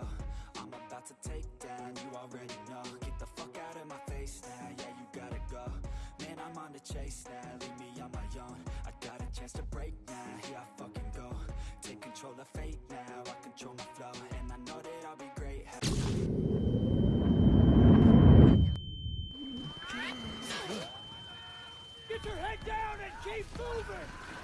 go I'm about to take down, you already know. Get the fuck out of my face now, yeah you gotta go. Man, I'm on the chase now, leave me on my own. I got a chance to break now, here I fucking go. Take control of fate now, I control my flow And I know that I'll be great. Get your head down and keep moving!